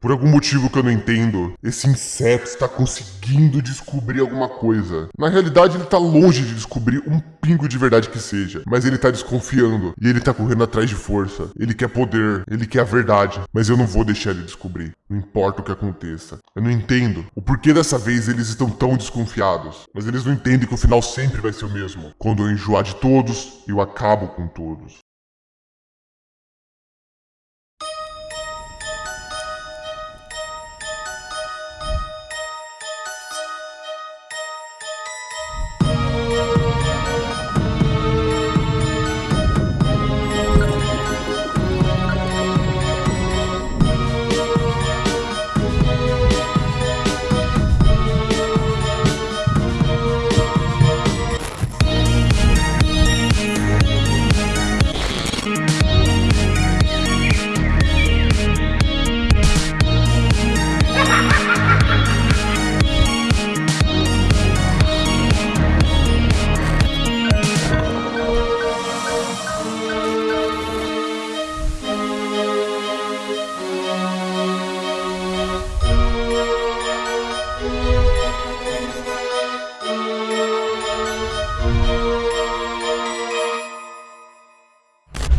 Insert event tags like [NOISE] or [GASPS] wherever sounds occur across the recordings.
Por algum motivo que eu não entendo, esse inseto está conseguindo descobrir alguma coisa. Na realidade, ele está longe de descobrir um pingo de verdade que seja, mas ele está desconfiando e ele está correndo atrás de força. Ele quer poder, ele quer a verdade, mas eu não vou deixar ele descobrir. Não importa o que aconteça. Eu não entendo o porquê dessa vez eles estão tão desconfiados, mas eles não entendem que o final sempre vai ser o mesmo. Quando eu enjoar de todos, eu acabo com todos.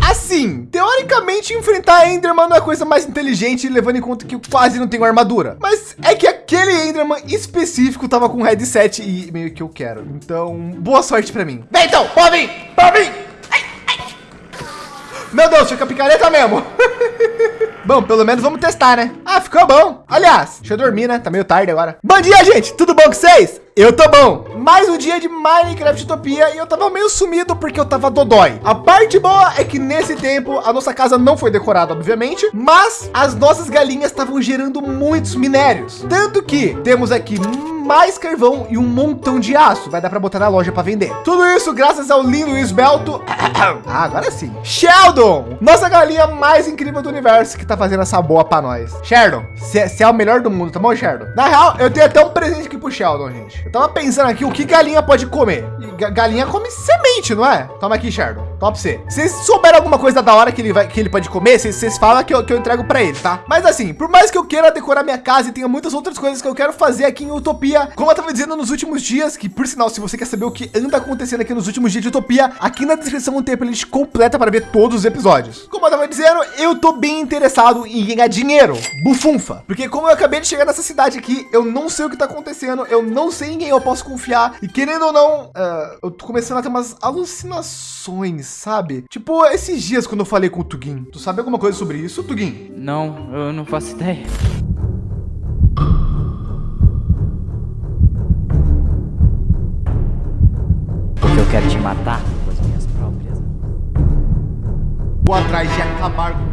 Assim, teoricamente enfrentar Enderman não é a coisa mais inteligente, levando em conta que eu quase não tenho armadura. Mas é que aquele Enderman específico tava com headset e meio que eu quero. Então, boa sorte para mim. Vem então, pode vir, pode vir. Ai, ai. Meu Deus, fica picareta mesmo. [LAUGHS] Bom, pelo menos vamos testar, né? Ah, ficou bom. Aliás, deixa eu dormir, né? Tá meio tarde agora. Bom dia, gente. Tudo bom com vocês? Eu tô bom. Mais um dia de Minecraft Utopia e eu tava meio sumido porque eu tava dodói. A parte boa é que nesse tempo a nossa casa não foi decorada, obviamente, mas as nossas galinhas estavam gerando muitos minérios. Tanto que temos aqui mais carvão e um montão de aço. Vai dar para botar na loja para vender. Tudo isso graças ao lindo esbelto. [COUGHS] ah, agora sim. Sheldon, nossa galinha mais incrível do universo que tá fazendo essa boa para nós. Sheldon, você é o melhor do mundo, tá bom, Sheldon? Na real, eu tenho até um presente aqui pro Sheldon, gente. Eu tava pensando aqui o que galinha pode comer. Galinha come semente, não é? Toma aqui, Sheldon. Top C. Vocês souberam alguma coisa da hora que ele vai que ele pode comer, vocês falam que eu, que eu entrego para ele, tá? Mas assim, por mais que eu queira decorar minha casa e tenha muitas outras coisas que eu quero fazer aqui em Utopia, como eu tava dizendo nos últimos dias, que por sinal, se você quer saber o que anda acontecendo aqui nos últimos dias de Utopia, aqui na descrição tem a playlist completa para ver todos os episódios. Como eu tava dizendo, eu tô bem interessado em ganhar dinheiro, bufunfa, porque como eu acabei de chegar nessa cidade aqui, eu não sei o que tá acontecendo, eu não sei em quem eu posso confiar e querendo ou não, uh, eu tô começando a ter umas alucinações, sabe? Tipo, esses dias quando eu falei com o Tugin, tu sabe alguma coisa sobre isso, Tugin? Não, eu não faço ideia. Porque eu quero te matar com as minhas próprias. Vou atrás de acabar com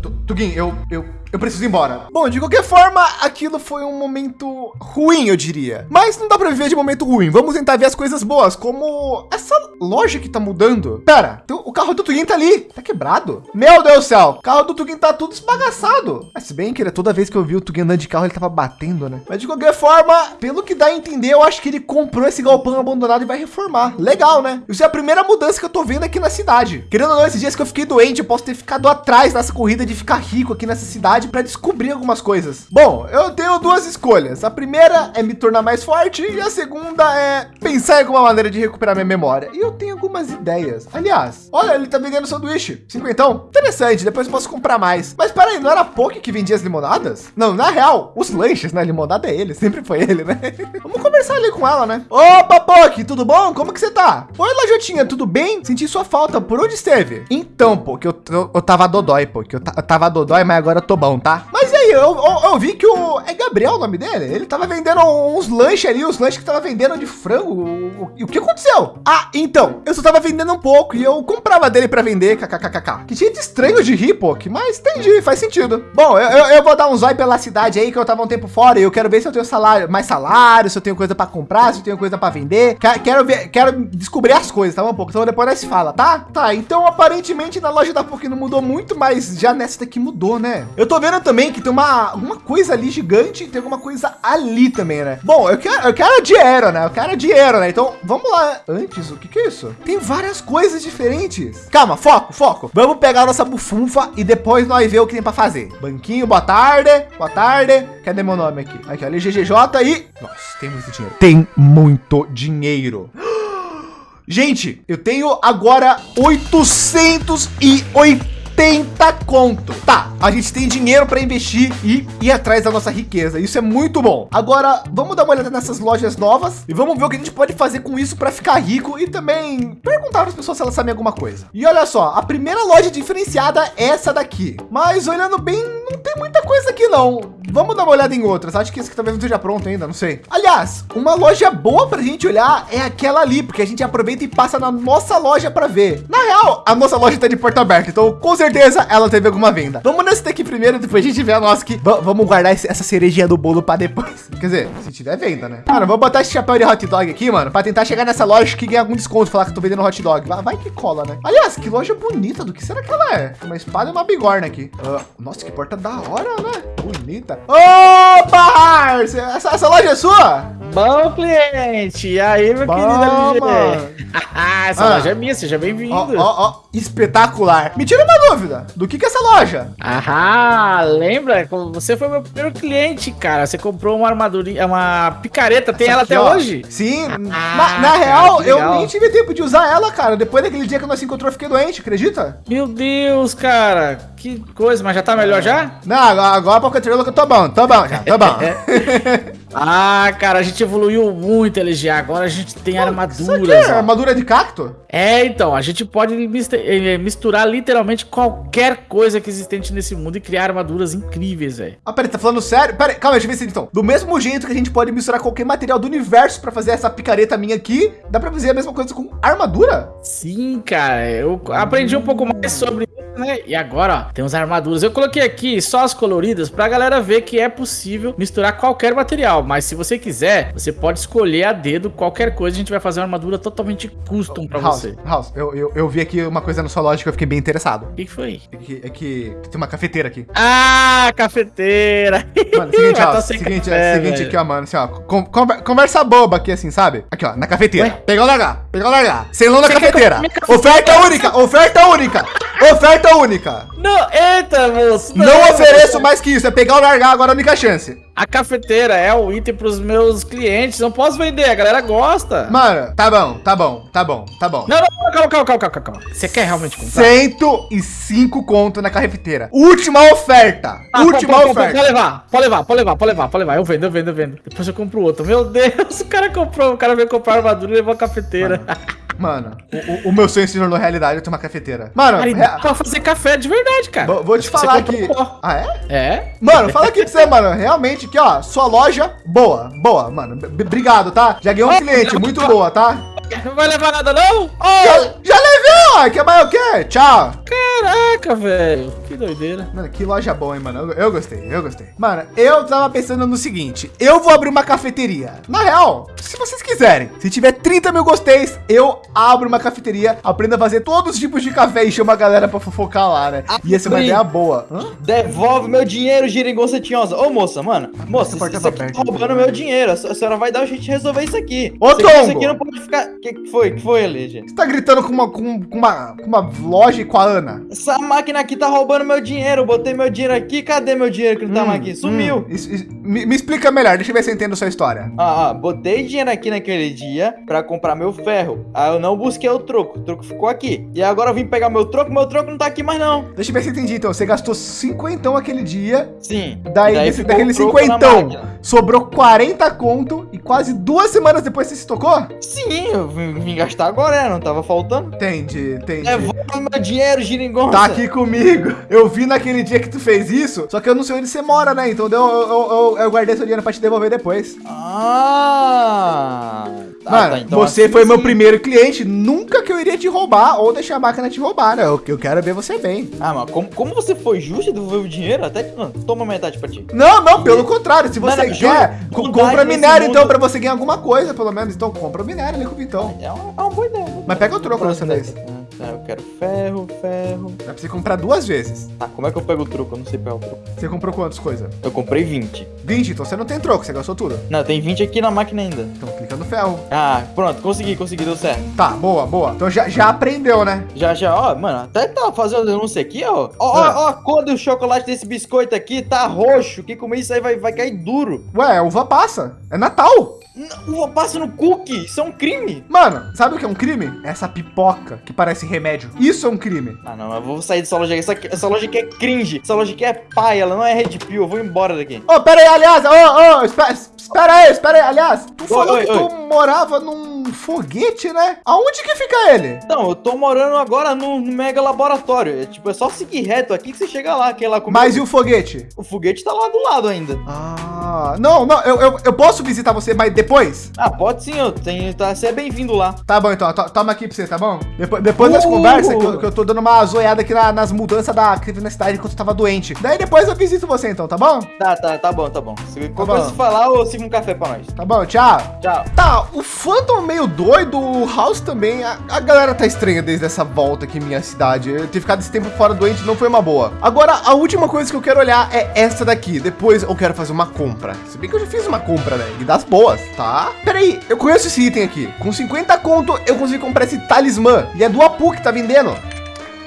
tudo. Tugin, eu, eu, eu preciso ir embora. Bom, de qualquer forma, aquilo foi um momento ruim, eu diria. Mas não dá para viver de momento ruim. Vamos tentar ver as coisas boas, como essa loja que tá mudando. Pera, o carro do Tugin tá ali. Tá quebrado. Meu Deus do céu. O carro do Tugin tá tudo esbagaçado. Mas se bem que ele, toda vez que eu vi o Tugin andando de carro, ele tava batendo, né? Mas de qualquer forma, pelo que dá a entender, eu acho que ele comprou esse galpão abandonado e vai reformar. Legal, né? Isso é a primeira mudança que eu tô vendo aqui na cidade. Querendo ou não, esses dias que eu fiquei doente, eu posso ter ficado atrás nessa corrida de ficar rico aqui nessa cidade para descobrir algumas coisas. Bom, eu tenho duas escolhas. A primeira é me tornar mais forte e a segunda é pensar em alguma maneira de recuperar minha memória. E eu tenho algumas ideias. Aliás, olha, ele tá vendendo sanduíche. Cinquentão. Interessante, depois eu posso comprar mais. Mas peraí, não era a que vendia as limonadas? Não, na real, os lanches, né? Limonada é ele, sempre foi ele, né? [LAUGHS] Vamos conversar ali com ela, né? Opa, Poke, tudo bom? Como que você tá? Oi, Lajotinha, tudo bem? Senti sua falta, por onde esteve? Então, Poke, eu, eu, eu tava dodói, Poke, eu, eu tava dodói, mas agora eu tô bom, tá? Mas e eu, eu, eu, vi que o... É Gabriel o nome dele? Ele tava vendendo uns lanches ali, os lanches que tava vendendo de frango. O, o, que aconteceu? Ah, então, eu só tava vendendo um pouco e eu comprava dele para vender, kkkk. Que jeito estranho de rir, pô, mas entendi, faz sentido. Bom, eu, eu, eu, vou dar um zóio pela cidade aí que eu tava um tempo fora e eu quero ver se eu tenho salário, mais salário, se eu tenho coisa para comprar, se eu tenho coisa para vender. Quero ver, quero descobrir as coisas, tá bom? Um pouco, então depois nós fala, tá? Tá, então aparentemente na loja da POC não mudou muito, mas já nessa daqui mudou, né? Eu tô vendo também que tem uma uma, uma coisa ali gigante e tem alguma coisa ali também, né? Bom, eu quero, eu quero dinheiro, né? Eu quero dinheiro, né? Então, vamos lá. Antes, o que que é isso? Tem várias coisas diferentes. Calma, foco, foco. Vamos pegar nossa bufunfa e depois nós ver o que tem para fazer. Banquinho, boa tarde. Boa tarde. Cadê meu nome aqui? Aqui, ó, LGGJ e... Nossa, tem muito dinheiro. Tem muito dinheiro. [GASPS] Gente, eu tenho agora 880 80 conto. Tá, a gente tem dinheiro para investir e ir atrás da nossa riqueza. Isso é muito bom. Agora, vamos dar uma olhada nessas lojas novas e vamos ver o que a gente pode fazer com isso para ficar rico e também perguntar para as pessoas se elas sabem alguma coisa. E olha só, a primeira loja diferenciada é essa daqui. Mas olhando bem, não tem muita coisa aqui não. Vamos dar uma olhada em outras. Acho que esse aqui talvez não esteja pronto ainda, não sei. Aliás, uma loja boa para a gente olhar é aquela ali, porque a gente aproveita e passa na nossa loja para ver. Na real, a nossa loja está de porta aberta, então com certeza ela teve alguma venda. Vamos nesse daqui primeiro, depois a gente vê a nossa. V vamos guardar esse, essa cerejinha do bolo para depois. [LAUGHS] Quer dizer, se tiver venda, né? Cara, vou botar esse chapéu de hot dog aqui, mano, para tentar chegar nessa loja que ganha algum desconto, falar que eu tô vendendo hot dog. Vai, vai, que cola, né? Aliás, que loja bonita, do que será que ela é? Uma espada e uma bigorna aqui. Uh, nossa, que porta da hora, né? Bonita. Opa, essa, essa loja é sua? Bom, cliente. E aí, meu Bom, querido mano. [LAUGHS] Essa Ah. loja é minha, seja bem-vindo. Ó, ó, ó, espetacular. Me tira uma dúvida. Do que que é essa loja? Ah, lembra? Você foi meu primeiro cliente, cara. Você comprou uma armadurinha, uma picareta, tem ela Aqui, até ó. hoje? Sim, Ah, na, na cara, real, eu nem tive tempo de usar ela, cara. Depois daquele dia que nós se encontrou, eu fiquei doente, acredita? Meu Deus, cara. Que coisa, mas já tá melhor já? Não, agora, agora pra continuar que eu tô bom, tô bom já, tô bom. [LAUGHS] Ah, cara, a gente evoluiu muito, LG. Agora a gente tem Isso armaduras. é ó. armadura de cacto? É, então, a gente pode mis- eh, misturar literalmente qualquer coisa que existente nesse mundo e criar armaduras incríveis, velho. Ah, peraí, tá falando sério? Peraí, calma, deixa eu ver se então. Do mesmo jeito que a gente pode misturar qualquer material do universo pra fazer essa picareta minha aqui, dá pra fazer a mesma coisa com armadura? Sim, cara, eu aprendi um pouco mais sobre isso, né? E agora, ó, tem as armaduras. Eu coloquei aqui só as coloridas pra galera ver que é possível misturar qualquer material. Mas se você quiser, você pode escolher a dedo qualquer coisa. A gente vai fazer uma armadura totalmente custom pra House, você. House, eu, eu, eu vi aqui uma coisa na sua loja que eu fiquei bem interessado. O que, que foi? É que, é que tem uma cafeteira aqui. Ah, cafeteira! Mano, seguinte, [LAUGHS] sem seguinte, café, seguinte velho. aqui, ó, mano, assim, ó, con- conver- conversa boba aqui, assim, sabe? Aqui, ó, na cafeteira. Ué? Pegar ou largar, pegar ou largar. Selão na cafeteira? Oferta única, oferta única, oferta única. Não, eita, moço! Não ofereço mais que isso, é pegar ou largar agora a única chance. A cafeteira é o item pros meus clientes. Não posso vender, a galera gosta. Mano, tá bom, tá bom, tá bom, tá bom. Não, não, calma, calma, calma, calma, calma. Você quer realmente comprar? 105 conto na cafeteira. Última oferta. Ah, última pode, pode, oferta. Pode levar, pode levar, pode levar, pode levar, pode levar. Eu vendo, eu vendo, eu vendo. Depois eu compro outro. Meu Deus, [LAUGHS] o cara comprou, o cara veio comprar armadura e levou a cafeteira. [LAUGHS] Mano, o, o- o meu sonho se tornou realidade, eu ter uma cafeteira. Mano, Cara, rea- pra fazer café de verdade, cara. vou, vou te falar que... pó. Ah, é? É? Mano, fala aqui pra você, mano. Realmente, aqui, ó. Sua loja, boa, boa, mano. Obrigado, tá? Já ganhou um cliente, muito boa, tá? Não vai levar nada, não? Já, Oh, já levei, ó. Quer mais o quê? Tchau. caraca, velho. Que doideira. Mano, que loja boa, hein, mano. Eu, eu gostei, eu gostei. Mano, eu tava pensando no seguinte. Eu vou abrir uma cafeteria. Na real, se vocês quiserem, se tiver 30 mil gosteis, eu abro uma cafeteria, aprendo a fazer todos os tipos de café e chamo a galera pra fofocar lá, né? E essa é uma ideia boa. Hã? Devolve meu dinheiro, geringonça tinhosa. Ô, moça, mano. Moça, tá aberta, tá roubando né? meu dinheiro. A se- a senhora vai dar jeito de resolver isso aqui. Ô, aqui, isso aqui não pode ficar... Que que foi? Que foi, Legia? Você tá gritando com uma, com, com uma, com uma loja e com a Ana? Essa máquina aqui tá roubando meu dinheiro. Eu botei meu dinheiro aqui. Cadê meu dinheiro que não tá mais aqui? Sumiu. Hum, isso- isso- me, me explica melhor, deixa eu ver se eu entendo a sua história. Ah, ah, botei dinheiro aqui naquele dia pra comprar meu ferro. Aí eu não busquei o troco. O troco ficou aqui. E agora eu vim pegar meu troco. Meu troco não tá aqui mais, não. Deixa eu ver se eu entendi, então. Você gastou cinquentão aquele dia, Sim. daí, Daí desse, daquele cinquentão, sobrou 40 conto e quase duas semanas depois você se tocou? Sim, eu vim, gastar agora, né? Não tava faltando. Entendi, entendi. Devolve meu dinheiro, geringonça. Tá aqui comigo. Eu vi naquele dia que tu fez isso, só que eu não sei onde você mora, né? Então eu, eu, eu, eu guardei seu dinheiro pra te devolver depois. Ah! Mano, tá, então você assim foi meu primeiro cliente. Nunca que eu iria te roubar ou deixar a máquina te roubar, né? Eu, eu quero ver você bem. Ah, mas como, como você foi justo e devolveu o dinheiro? Até não, toma metade pra ti. Não, não, pelo contrário. Se você quer, compra minério então pra você ganhar alguma coisa, pelo menos. Então compra minério ali com o Vitão. É uma, é uma boa ideia. Mas pega o troco Próxima vez. ideia. Tá, eu quero ferro, ferro. Dá pra você comprar duas vezes. Tá, como é que eu pego o truco? Eu não sei pegar o truco. Você comprou quantas coisas? Eu comprei 20. 20, então você não tem troco, você gastou tudo. Não, tem 20 aqui na máquina ainda. Então clica no ferro. Ah, pronto, consegui, consegui, deu certo. Tá, boa, boa. Então já, já aprendeu, né? Já, já, ó, mano, até tá fazendo denúncia aqui, ó. Ó, ó, Ah. ó, a cor do chocolate desse biscoito aqui tá roxo. Quem comer isso aí vai, vai cair duro. Ué, uva passa. É Natal. Não, uva passa no cookie, isso é um crime. Mano, sabe o que é um crime? Essa pipoca que parece remédio. Isso é um crime. Ah, não, eu vou sair dessa loja aqui. Essa, essa loja aqui é cringe. Essa loja aqui é pai, ela não é Red Pill. Eu vou embora daqui. Ô, pera aí, aliás, ô, ô, espera, espera aí, espera aí, aliás. Tu falou oi, que tu morava num foguete, né? Aonde que fica ele? Não, eu tô morando agora no mega laboratório. É tipo, é só seguir reto aqui que você chega lá. Que é lá comigo. Mas e o foguete? O foguete tá lá do lado ainda. Ah, não, não, eu, eu, eu posso visitar você, mas depois? Ah, pode sim, eu tenho. Tá, você é bem-vindo lá. Tá bom, então, to- toma aqui pra você, tá bom? Depois, depois das Uh! conversas, que eu, que eu tô dando uma zoiada aqui na- nas mudanças da teve na cidade enquanto eu tava doente. Daí depois eu visito você, então, tá bom? Tá, tá, tá bom, tá bom. Se qualquer bom. coisa você falar, eu sirvo um café pra nós. Tá bom, tchau. Tchau. Tá, o Phantom meio doido, o House também. A, a galera tá estranha desde essa volta aqui em minha cidade. Eu ter ficado esse tempo fora doente não foi uma boa. Agora, a última coisa que eu quero olhar é essa daqui. Depois eu quero fazer uma compra. Se bem que eu já fiz uma compra, né? E das boas, tá? Pera aí, eu conheço esse item aqui. Com 50 conto, eu consigo comprar esse talismã. E é do Apu que tá vendendo.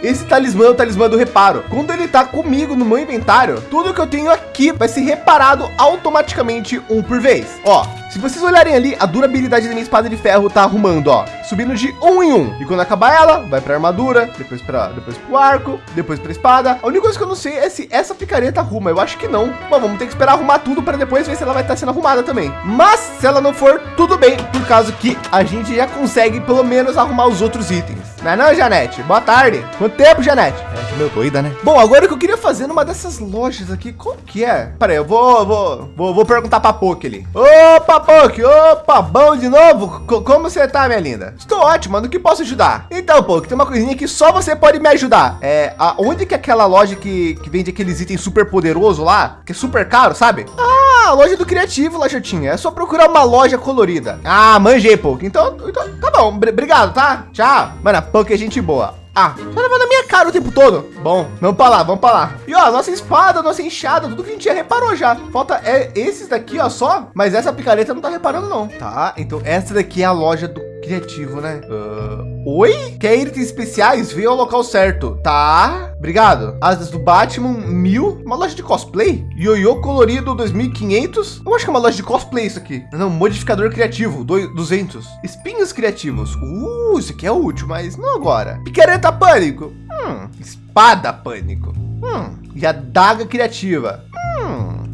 Esse talismã é o talismã do reparo. Quando ele tá comigo no meu inventário, tudo que eu tenho aqui vai ser reparado automaticamente um por vez. Ó, se vocês olharem ali, a durabilidade da minha espada de ferro tá arrumando, ó, subindo de um em um. E quando acabar ela, vai pra armadura, depois para depois pro arco, depois pra espada. A única coisa que eu não sei é se essa picareta arruma. Eu acho que não. Bom, vamos ter que esperar arrumar tudo para depois ver se ela vai estar sendo arrumada também. Mas se ela não for, tudo bem, por causa que a gente já consegue pelo menos arrumar os outros itens. Não é não, Janete? Boa tarde. Quanto tempo, Janete? É meu doida, né? Bom, agora o que eu queria fazer numa dessas lojas aqui, qual que é? Pera aí, eu vou, vou, vou, vou perguntar pra Poke ali. Opa, Poke, opa, bom de novo? Co- como você tá, minha linda? Estou ótimo, no que posso ajudar? Então, Poke, tem uma coisinha que só você pode me ajudar. É, a, onde que é aquela loja que, que vende aqueles itens super poderoso lá, que é super caro, sabe? Ah, loja do criativo, Lajotinha. É só procurar uma loja colorida. Ah, manjei, Poke. Então, então tá bom. Br- obrigado, tá? Tchau. Mano, a é gente boa. Ah, tá levando a minha cara o tempo todo. Bom, vamos pra lá, vamos pra lá. E ó, nossa espada, nossa enxada, tudo que a gente já reparou já. Falta é, esses daqui, ó, só. Mas essa picareta não tá reparando, não. Tá, então essa daqui é a loja do criativo, né? Ah, oi? Quer itens especiais? Vê ao local certo. Tá, obrigado. Asas do Batman, mil. Uma loja de cosplay? Ioiô colorido, 2500. Eu acho que é uma loja de cosplay isso aqui. Não, modificador criativo, doi- 200. Espinhos criativos. Uh, isso aqui é útil, mas não agora. Picareta pânico. Hum, espada pânico. Hum, e a daga criativa. Hum,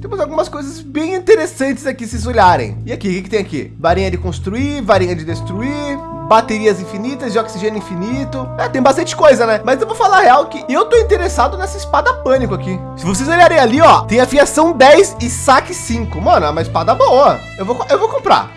temos algumas coisas bem interessantes aqui, se olharem. E aqui, o que, que tem aqui? Varinha de construir, varinha de destruir, baterias infinitas de oxigênio infinito. É, tem bastante coisa, né? Mas eu vou falar a real que eu tô interessado nessa espada pânico aqui. Se vocês olharem ali, ó, tem afiação 10 e saque 5. Mano, é uma espada boa. Eu vou, eu vou comprar.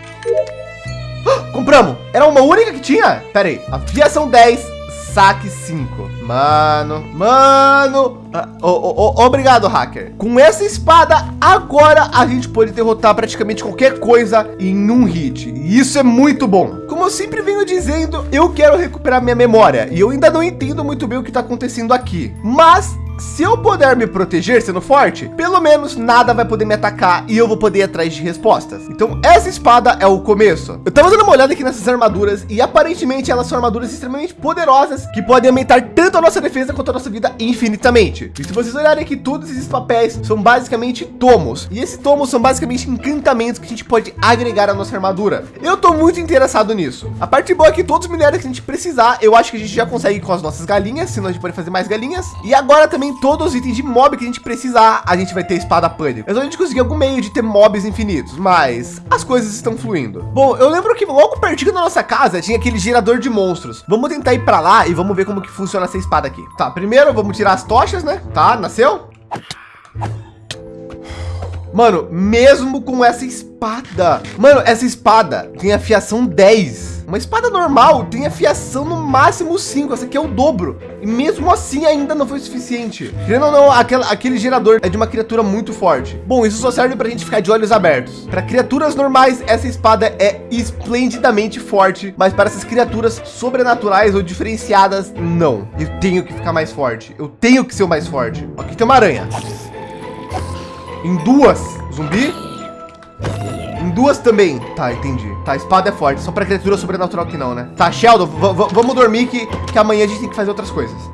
Ah, [GASPS] Compramos. Era uma única que tinha? Pera aí. Afiação 10, saque 5. Mano, mano. Ah, ô, ô, obrigado, hacker. Com essa espada, agora a gente pode derrotar praticamente qualquer coisa em um hit. E isso é muito bom. Como eu sempre venho dizendo, eu quero recuperar minha memória. E eu ainda não entendo muito bem o que está acontecendo aqui. Mas se eu puder me proteger sendo forte, pelo menos nada vai poder me atacar e eu vou poder ir atrás de respostas. Então essa espada é o começo. Eu tava dando uma olhada aqui nessas armaduras e aparentemente elas são armaduras extremamente poderosas que podem aumentar tanto a nossa defesa quanto a nossa vida infinitamente. E se vocês olharem aqui, todos esses papéis são basicamente tomos. E esses tomos são basicamente encantamentos que a gente pode agregar à nossa armadura. Eu tô muito interessado nisso. A parte boa é que todos os minérios que a gente precisar, eu acho que a gente já consegue com as nossas galinhas, senão a gente pode fazer mais galinhas. E agora também todos os itens de mob que a gente precisar, a gente vai ter espada pânico. É só a gente conseguir algum meio de ter mobs infinitos, mas as coisas estão fluindo. Bom, eu lembro que logo pertinho da nossa casa tinha aquele gerador de monstros. Vamos tentar ir para lá e vamos ver como que funciona essa espada aqui. Tá, primeiro vamos tirar as tochas, né? Tá, nasceu? Mano, mesmo com essa espada. Mano, essa espada tem afiação 10. Uma espada normal tem afiação no máximo 5. Essa aqui é o dobro. E mesmo assim ainda não foi suficiente. Querendo ou não, aquela, aquele gerador é de uma criatura muito forte. Bom, isso só serve para a gente ficar de olhos abertos. Para criaturas normais, essa espada é esplendidamente forte. Mas para essas criaturas sobrenaturais ou diferenciadas, não. Eu tenho que ficar mais forte. Eu tenho que ser o mais forte. Aqui tem uma aranha. Em duas. Zumbi. Em duas também. Tá, entendi. Tá, espada é forte. Só para criatura sobrenatural que não, né? Tá, Sheldon, vamos dormir que, que amanhã a gente tem que fazer outras coisas.